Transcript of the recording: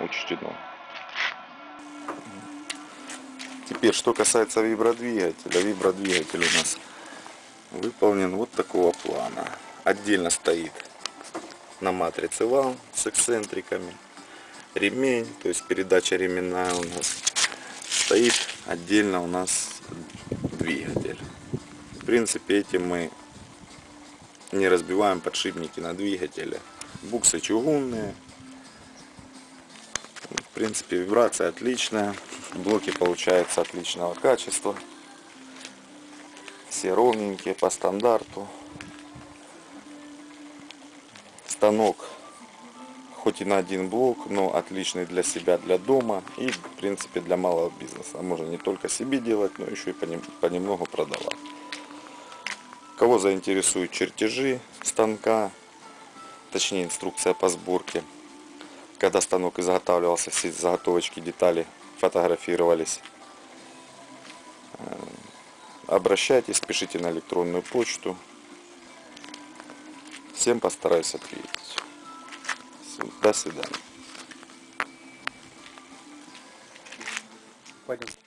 учтено. Теперь, что касается вибродвигателя. Вибродвигатель у нас выполнен вот такого плана. Отдельно стоит на матрице вал с эксцентриками. Ремень, то есть передача ременная у нас. Стоит отдельно у нас двигатель. В принципе, этим мы не разбиваем подшипники на двигателе. Буксы чугунные. Принципе, вибрация отличная. Блоки получаются отличного качества. Все ровненькие по стандарту. Станок хоть и на один блок, но отличный для себя, для дома и, в принципе, для малого бизнеса. Можно не только себе делать, но еще и понемногу продавать. Кого заинтересуют чертежи станка, точнее инструкция по сборке, когда станок изготавливался, все заготовочки, детали фотографировались. Э, обращайтесь, пишите на электронную почту. Всем постараюсь ответить. До свидания. Пойдем.